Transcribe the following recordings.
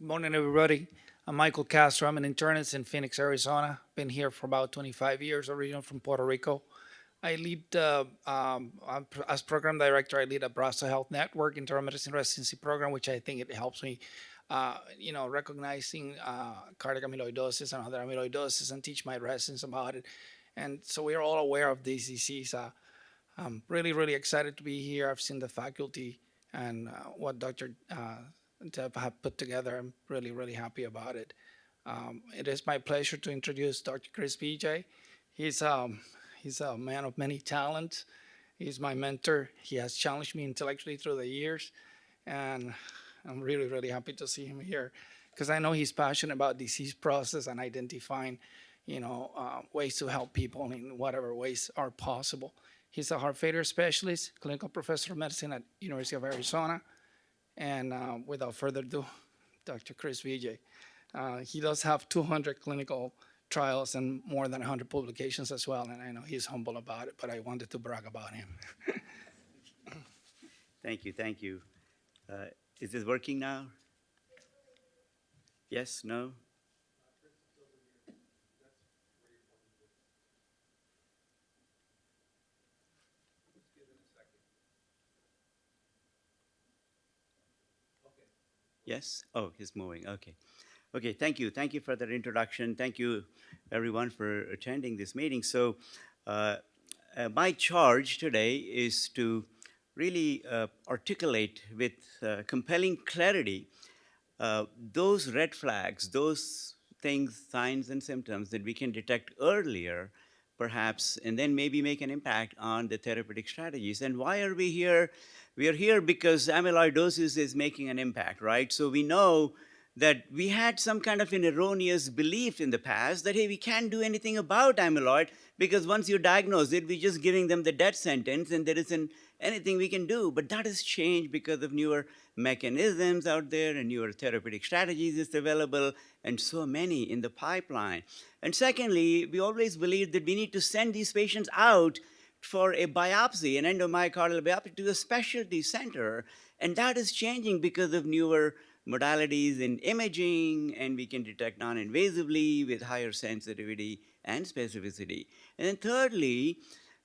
Morning, everybody. I'm Michael Castro. I'm an internist in Phoenix, Arizona. Been here for about 25 years, originally from Puerto Rico. I lead, uh, um, as program director, I lead Abrazo Health Network internal medicine residency program, which I think it helps me, uh, you know, recognizing uh, cardiac amyloidosis and other amyloidosis and teach my residents about it. And so we are all aware of this disease. Uh, I'm really, really excited to be here. I've seen the faculty and uh, what Dr. Deb have put together. I'm really, really happy about it. Um, it is my pleasure to introduce Dr. Chris Vijay. He's um, he's a man of many talents. He's my mentor. He has challenged me intellectually through the years, and I'm really, really happy to see him here because I know he's passionate about disease process and identifying, you know, uh, ways to help people in whatever ways are possible. He's a heart failure specialist, clinical professor of medicine at University of Arizona, and uh, without further ado, Dr. Chris Vijay. Uh, he does have 200 clinical trials and more than 100 publications as well, and I know he's humble about it, but I wanted to brag about him. Thank you, thank you. Uh, Is this working now? Yes, no? Yes? Oh, he's moving, okay. Okay, thank you. Thank you for that introduction. Thank you, everyone, for attending this meeting. So, uh, uh, my charge today is to really uh, articulate with uh, compelling clarity uh, those red flags, those things, signs, and symptoms that we can detect earlier, perhaps, and then maybe make an impact on the therapeutic strategies. And why are we here? We are here because amyloidosis is making an impact, right? So we know that we had some kind of an erroneous belief in the past that, hey, we can't do anything about amyloid because once you diagnose it, we're just giving them the death sentence and there isn't anything we can do. But that has changed because of newer mechanisms out there and newer therapeutic strategies is available and so many in the pipeline. And secondly, we always believed that we need to send these patients out for a biopsy, an endomyocardial biopsy to a specialty center. And that is changing because of newer modalities in imaging, and we can detect non-invasively with higher sensitivity and specificity. And then thirdly,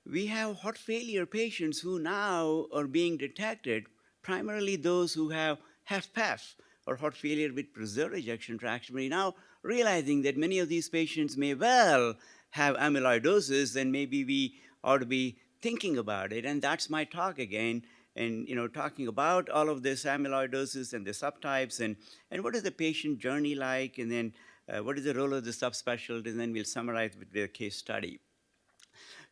we have heart failure patients who now are being detected, primarily those who have HFpEF or heart failure with preserved ejection fraction. We're now realizing that many of these patients may well have amyloidosis, and maybe we ought to be thinking about it. And that's my talk again, and you know, talking about all of this amyloidosis and the subtypes, and, and what is the patient journey like, and then uh, what is the role of the subspecialty, and then we'll summarize with the case study.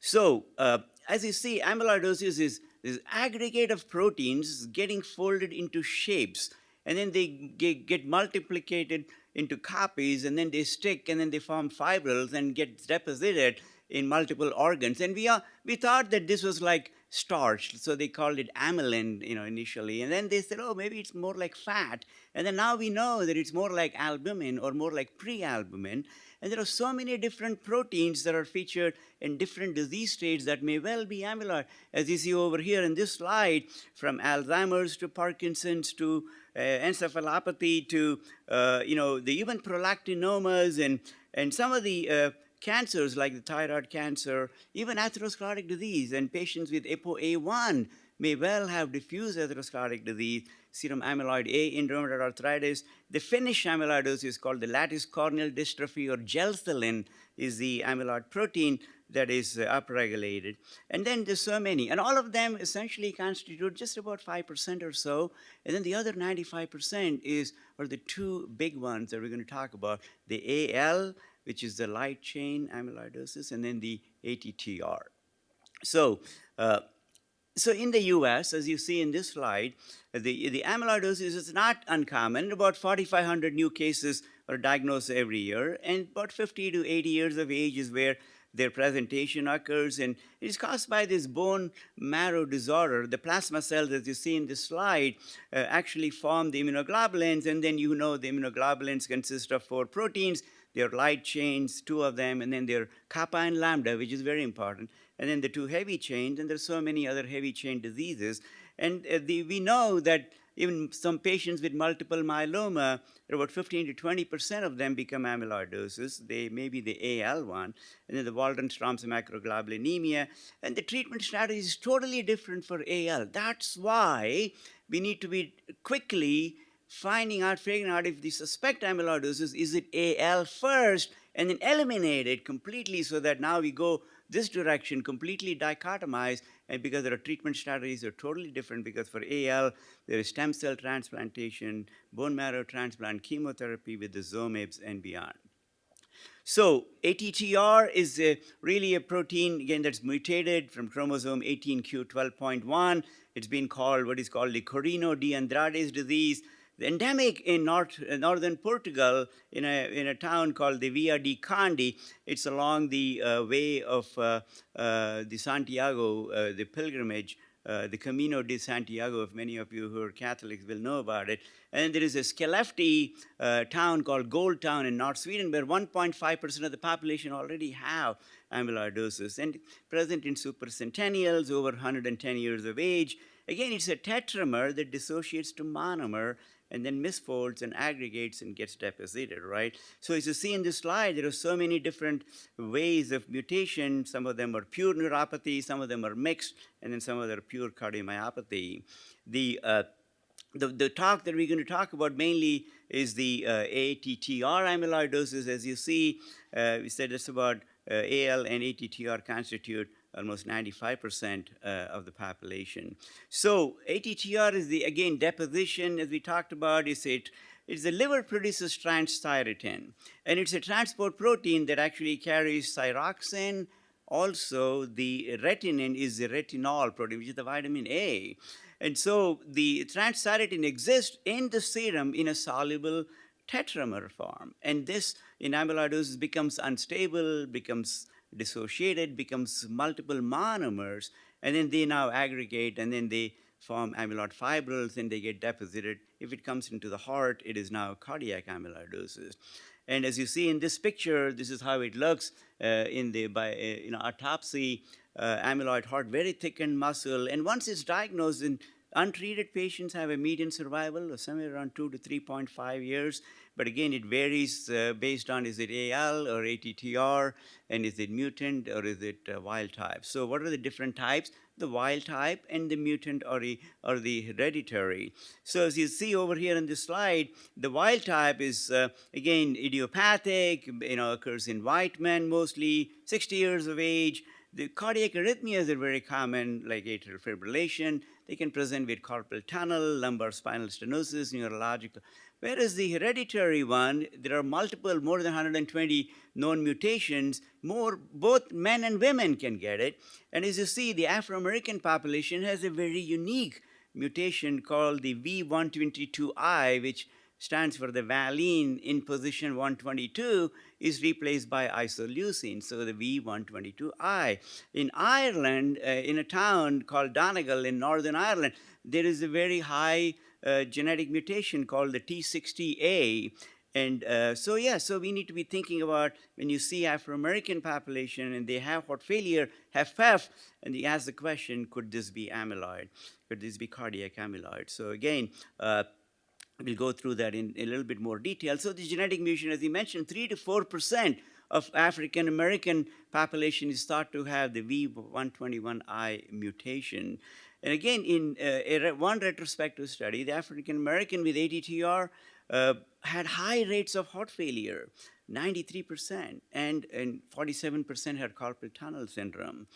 So, uh, as you see, amyloidosis is this aggregate of proteins getting folded into shapes, and then they get, get multiplicated into copies, and then they stick, and then they form fibrils and get deposited in multiple organs. And we, are, we thought that this was like starch, so they called it amylin, you know, initially. And then they said, oh, maybe it's more like fat. And then now we know that it's more like albumin or more like prealbumin. And there are so many different proteins that are featured in different disease states that may well be amyloid. As you see over here in this slide, from Alzheimer's to Parkinson's to uh, encephalopathy to, uh, you know, the even prolactinomas and, and some of the uh, cancers like the thyroid cancer, even atherosclerotic disease, and patients with ApoA1 may well have diffuse atherosclerotic disease, serum amyloid A in rheumatoid arthritis. The Finnish amyloidosis is called the lattice corneal dystrophy or gelsolin is the amyloid protein that is uh, upregulated. And then there's so many, and all of them essentially constitute just about 5% or so. And then the other 95% is, are the two big ones that we're going to talk about, the AL which is the light chain amyloidosis, and then the ATTR. So, uh, so in the US, as you see in this slide, the, the amyloidosis is not uncommon. About 4,500 new cases are diagnosed every year, and about 50 to 80 years of age is where their presentation occurs, and it is caused by this bone marrow disorder. The plasma cells, as you see in this slide, uh, actually form the immunoglobulins, and then you know the immunoglobulins consist of four proteins, their light chains, two of them, and then their kappa and lambda, which is very important, and then the two heavy chains, and there's so many other heavy chain diseases. And uh, the, we know that even some patients with multiple myeloma, about 15 to 20 percent of them become amyloidosis. They may be the AL one, and then the Waldenstrom's macroglobulinemia. And the treatment strategy is totally different for AL. That's why we need to be quickly finding out, figuring out if the suspect amyloidosis, is it AL first, and then eliminate it completely so that now we go this direction, completely dichotomized, and eh, because there are treatment strategies are totally different because for AL, there is stem cell transplantation, bone marrow transplant, chemotherapy with the Zomibs and beyond. So ATTR is a, really a protein, again, that's mutated from chromosome 18q12.1. It's been called what is called the Corino de Andrade's disease. Endemic in north, northern Portugal in a, in a town called the Via di Candy. It's along the uh, way of uh, uh, the Santiago, uh, the pilgrimage, uh, the Camino de Santiago, if many of you who are Catholics will know about it. And there is a Skellefteå uh, town called Gold Town in North Sweden where 1.5% of the population already have amyloidosis and present in supercentennials over 110 years of age. Again, it's a tetramer that dissociates to monomer and then misfolds and aggregates and gets deposited, right? So as you see in this slide, there are so many different ways of mutation. Some of them are pure neuropathy, some of them are mixed, and then some of them are pure cardiomyopathy. The, uh, the, the talk that we're going to talk about mainly is the uh, ATTR amyloidosis. As you see, uh, we said it's about uh, AL and ATTR constitute almost 95% uh, of the population. So ATTR is the, again, deposition, as we talked about, is it, it's the liver produces transthyretin, and it's a transport protein that actually carries thyroxine. Also, the retinine is the retinol protein, which is the vitamin A. And so the transthyretin exists in the serum in a soluble tetramer form. And this in amyloidosis becomes unstable, becomes dissociated, becomes multiple monomers, and then they now aggregate and then they form amyloid fibrils and they get deposited. If it comes into the heart, it is now cardiac amyloidosis. And as you see in this picture, this is how it looks uh, in the by, uh, know, autopsy, uh, amyloid heart, very thickened muscle. And once it's diagnosed, in untreated patients have a median survival of somewhere around 2 to 3.5 years. But again, it varies uh, based on is it AL or ATTR, and is it mutant or is it uh, wild type. So what are the different types? The wild type and the mutant or the, or the hereditary. So as you see over here in this slide, the wild type is, uh, again, idiopathic, you know, occurs in white men mostly, 60 years of age. The cardiac arrhythmias are very common, like atrial fibrillation. They can present with carpal tunnel, lumbar spinal stenosis, neurological. Whereas the hereditary one, there are multiple, more than 120 known mutations, more, both men and women can get it. And as you see, the Afro-American population has a very unique mutation called the V122I, which stands for the valine in position 122 is replaced by isoleucine, so the V122I. In Ireland, uh, in a town called Donegal in Northern Ireland, there is a very high uh, genetic mutation called the T60A. And uh, so, yeah, so we need to be thinking about when you see Afro-American population and they have heart failure, have HFpEF, and you ask the question, could this be amyloid? Could this be cardiac amyloid? So again, uh, we'll go through that in, a little bit more detail. So the genetic mutation, as you mentioned, 3 to 4% of African American population is thought to have the V121I mutation. And again, in uh, one retrospective study, the African American with ATTR uh, had high rates of heart failure, 93%, and, and 47% had carpal tunnel syndrome.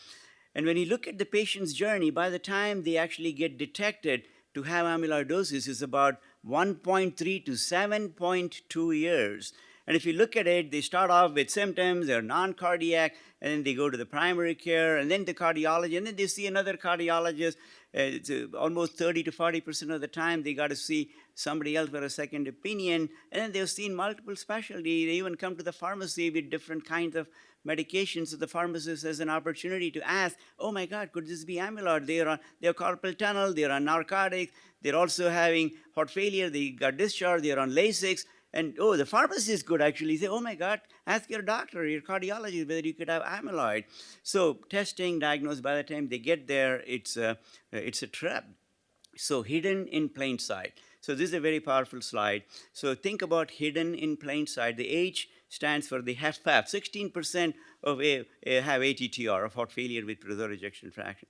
And when you look at the patient's journey, by the time they actually get detected to have amyloidosis is about 1.3 to 7.2 years. And if you look at it, they start off with symptoms, they're non-cardiac, and then they go to the primary care, and then the cardiologist, and then they see another cardiologist. It's uh, almost 30 to 40% of the time they got to see somebody else for a second opinion, and then they've seen multiple specialty. They even come to the pharmacy with different kinds of medications. So the pharmacist has an opportunity to ask, oh my God, could this be amyloid? They're on they're carpal tunnel, they're on narcotics, they're also having heart failure, they got discharged, they're on Lasix. And oh, the pharmacist could actually say, oh my God, ask your doctor, your cardiologist, whether you could have amyloid. So testing, diagnosed, by the time they get there, it's a, it's a trap. So hidden in plain sight. So this is a very powerful slide. So think about hidden in plain sight. The H stands for the HFpEF. 16% of a, a have ATTR, of heart failure with preserved ejection fraction.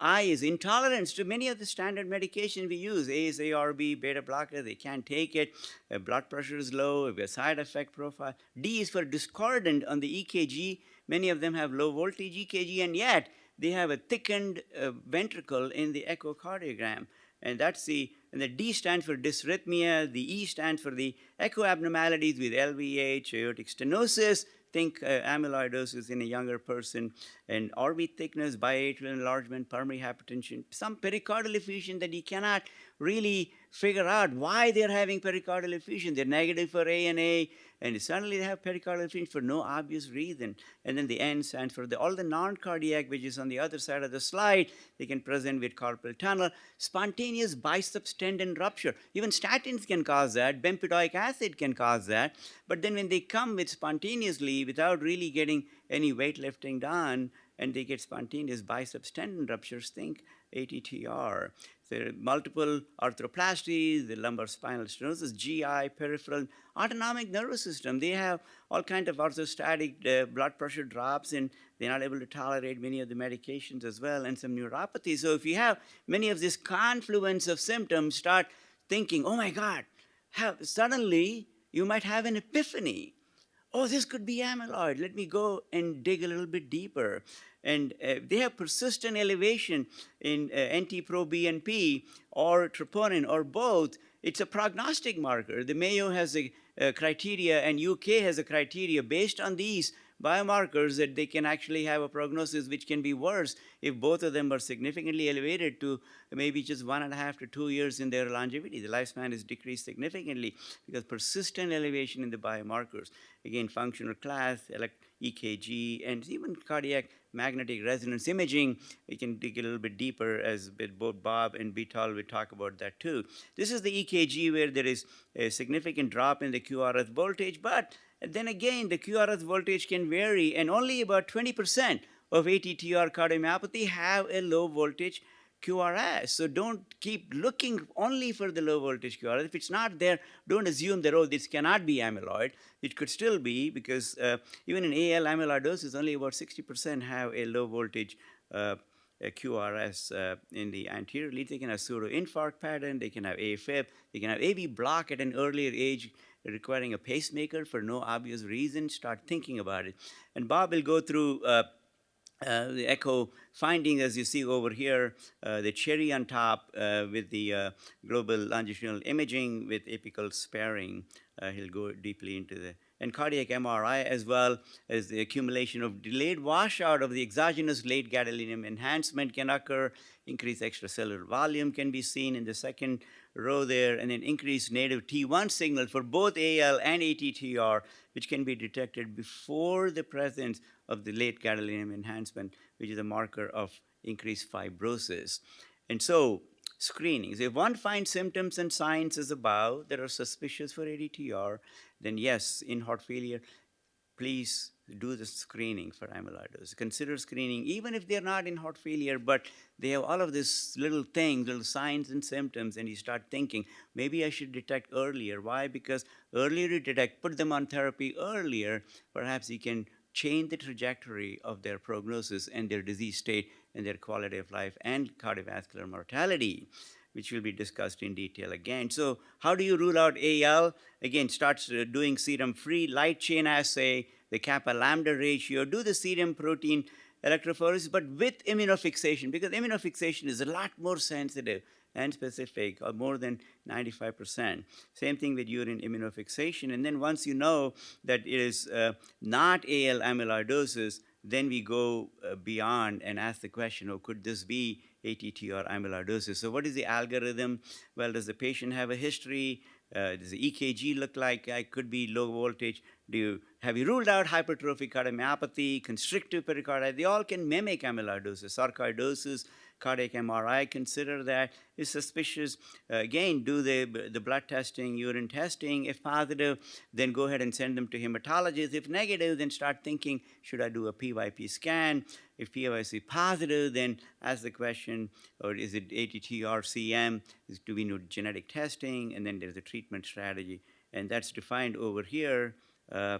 I is intolerance to many of the standard medication we use. A is ARB, beta blocker, they can't take it. Uh, blood pressure is low, a side effect profile. D is for discordant on the EKG. Many of them have low voltage EKG, and yet they have a thickened uh, ventricle in the echocardiogram. And that's the, and the D stands for dysrhythmia, the E stands for the echo abnormalities with LVH, aortic stenosis, think uh, amyloidosis in a younger person, and RV thickness, biatrial enlargement, pulmonary hypertension, some pericardial effusion that you cannot really figure out why they're having pericardial effusion. They're negative for ANA, suddenly they have pericardial effusion for no obvious reason. And then the N stands for the, all the non-cardiac, which is on the other side of the slide. They can present with carpal tunnel, spontaneous biceps tendon rupture. Even statins can cause that. Bempedoic acid can cause that. But then when they come with spontaneously without really getting any weightlifting done, and they get spontaneous biceps tendon ruptures, think ATTR. Are multiple arthroplasties, the lumbar spinal stenosis, GI, peripheral, autonomic nervous system. They have all kind of orthostatic uh, blood pressure drops and they're not able to tolerate many of the medications as well and some neuropathy. So if you have many of this confluence of symptoms, start thinking, oh my God, have, suddenly you might have an epiphany. Oh, this could be amyloid. Let me go and dig a little bit deeper and uh, they have persistent elevation in uh, NT-proBNP or troponin or both, it's a prognostic marker. The Mayo has a, a, criteria and UK has a criteria based on these biomarkers that they can actually have a prognosis which can be worse if both of them are significantly elevated to maybe just one and a half to two years in their longevity. The lifespan is decreased significantly because persistent elevation in the biomarkers. Again, functional class, EKG, and even cardiac magnetic resonance imaging, we can dig a little bit deeper as both Bob and Bital will talk about that too. This is the EKG where there is a significant drop in the QRS voltage, but then again, the QRS voltage can vary and only about 20% of ATTR cardiomyopathy have a low voltage QRS. So don't keep looking only for the low voltage QRS. If it's not there, don't assume that, oh, this cannot be amyloid. It could still be because uh, even in AL amyloidosis, only about 60% have a low voltage uh, a QRS uh, in the anterior lead. They can have pseudo-infarct pattern. They can have AFib. They can have AV block at an earlier age requiring a pacemaker for no obvious reason. Start thinking about it. And Bob will go through uh, uh, the echo finding, as you see over here, uh, the cherry on top uh, with the uh, global longitudinal imaging with apical sparing. Uh, he'll go deeply into the and cardiac MRI as well as the accumulation of delayed washout of the exogenous late gadolinium enhancement can occur, increased extracellular volume can be seen in the second row there, and then increased native T1 signal for both AL and ATTR, which can be detected before the presence of the late gadolinium enhancement, which is a marker of increased fibrosis. And so screenings, if one finds symptoms and signs as above that are suspicious for ATTR, then yes, in heart failure, please do the screening for amyloidosis. Consider screening, even if they're not in heart failure, but they have all of these little things, little signs and symptoms, and you start thinking, maybe I should detect earlier. Why? Because earlier you detect, put them on therapy earlier, perhaps you can change the trajectory of their prognosis and their disease state and their quality of life and cardiovascular mortality which will be discussed in detail again. So how do you rule out AL? Again, starts uh, doing serum-free light chain assay, the kappa lambda ratio, do the serum protein electrophoresis, but with immunofixation, because immunofixation is a lot more sensitive and specific, or more than 95%. Same thing with urine immunofixation. And then once you know that it is uh, not AL amyloidosis, then we go uh, beyond and ask the question, oh, could this be ATTR amyloidosis? So what is the algorithm? Well, does the patient have a history? Uh, does the EKG look like it could be low voltage? Do you, have you ruled out hypertrophic cardiomyopathy, constrictive pericarditis? They all can mimic amyloidosis, sarcoidosis, cardiac MRI, consider that is suspicious, uh, again, do the, the blood testing, urine testing. If positive, then go ahead and send them to hematologist. If negative, then start thinking, should I do a PYP scan? If PYP positive, then ask the question, or is it ATTR CM? Is, do we need genetic testing? And then there's a treatment strategy. And that's defined over here. Uh,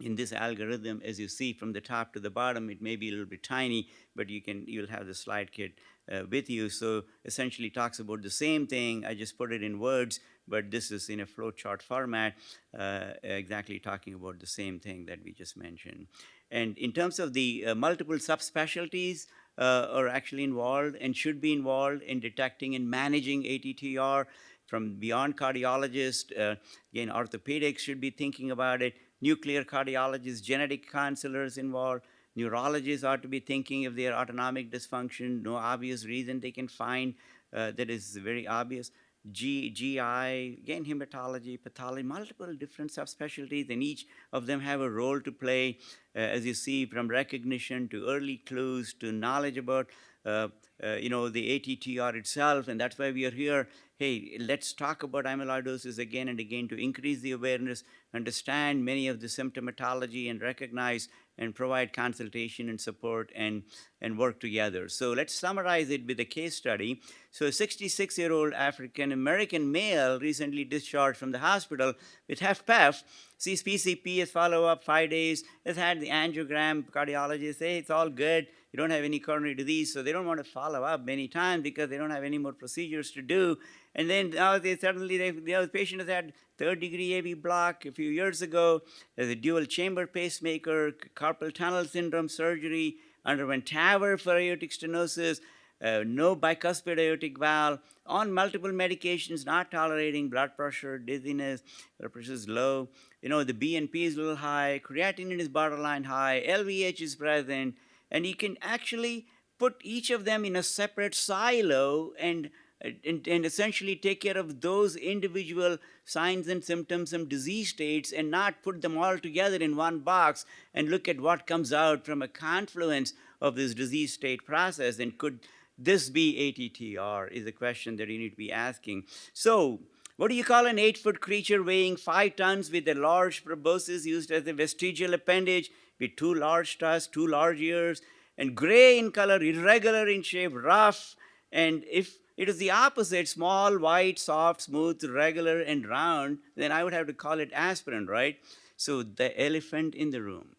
in this algorithm, as you see from the top to the bottom, it may be a little bit tiny, but you can you'll have the slide kit uh, with you. So essentially talks about the same thing. I just put it in words, but this is in a flowchart format, uh, exactly talking about the same thing that we just mentioned. And in terms of the uh, multiple subspecialties, uh, are actually involved and should be involved in detecting and managing ATTR from beyond cardiologists. Uh, again, orthopedics should be thinking about it nuclear cardiologists, genetic counselors involved, neurologists ought to be thinking if their autonomic dysfunction, no obvious reason they can find uh, that is very obvious. G, GI, again, hematology, pathology, multiple different subspecialties, and each of them have a role to play, uh, as you see, from recognition to early clues to knowledge about, Uh, uh, you know, the ATTR itself, and that's why we are here. Hey, let's talk about amyloidosis again and again to increase the awareness, understand many of the symptomatology, and recognize and provide consultation and support and, and work together. So let's summarize it with a case study. So a 66-year-old African-American male recently discharged from the hospital with HFpEF, sees PCP as follow-up five days, has had the angiogram, cardiologist say it's all good, you don't have any coronary disease, so they don't want to follow up many times because they don't have any more procedures to do. And then now they suddenly, they, the patient has had third degree AV block a few years ago, there's a dual chamber pacemaker, carpal tunnel syndrome surgery, underwent TAVR for aortic stenosis, uh, no bicuspid aortic valve, on multiple medications, not tolerating blood pressure, dizziness, blood pressure is low. You know, the BNP is a little high, creatinine is borderline high, LVH is present, and you can actually put each of them in a separate silo and, and, and, essentially take care of those individual signs and symptoms and disease states and not put them all together in one box and look at what comes out from a confluence of this disease state process and could this be ATTR is a question that you need to be asking. So what do you call an eight-foot creature weighing five tons with a large proboscis used as a vestigial appendage with two large tusks, two large ears, and gray in color, irregular in shape, rough. And if it is the opposite, small, white, soft, smooth, regular, and round, then I would have to call it aspirin, right? So the elephant in the room.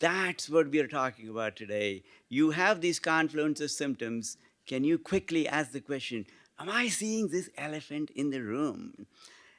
That's what we are talking about today. You have these confluence of symptoms. Can you quickly ask the question, am I seeing this elephant in the room?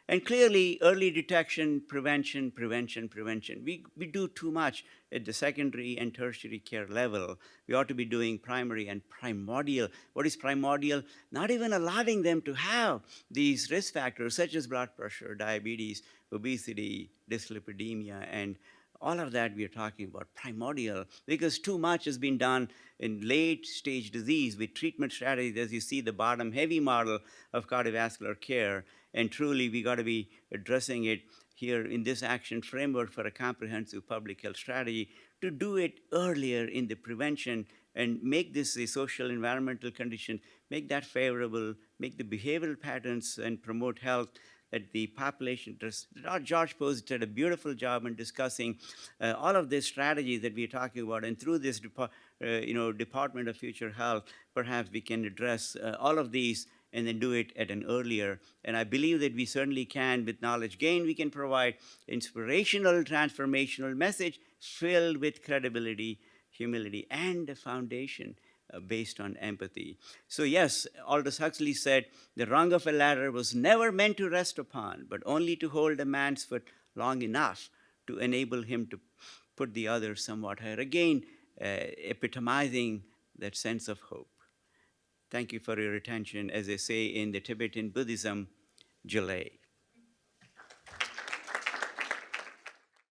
And clearly, early detection, prevention, prevention, prevention. We, we do too much at the secondary and tertiary care level. We ought to be doing primary and primordial. What is primordial? Not even allowing them to have these risk factors such as blood pressure, diabetes, obesity, dyslipidemia, and all of that we are talking about primordial because too much has been done in late stage disease with treatment strategies. As you see the bottom heavy model of cardiovascular care and truly, we got to be addressing it here in this action framework for a comprehensive public health strategy to do it earlier in the prevention and make this a social environmental condition, make that favorable, make the behavioral patterns and promote health that the population, George Post did a beautiful job in discussing uh, all of these strategies that we're talking about, and through this, uh, you know, Department of Future Health, perhaps we can address uh, all of these and then do it at an earlier. And I believe that we certainly can, with knowledge gain, we can provide inspirational, transformational message filled with credibility, humility, and a foundation based on empathy. So yes, Aldous Huxley said, the rung of a ladder was never meant to rest upon, but only to hold a man's foot long enough to enable him to put the other somewhat higher. Again, uh, epitomizing that sense of hope. Thank you for your attention. As they say in the Tibetan Buddhism, Jalay.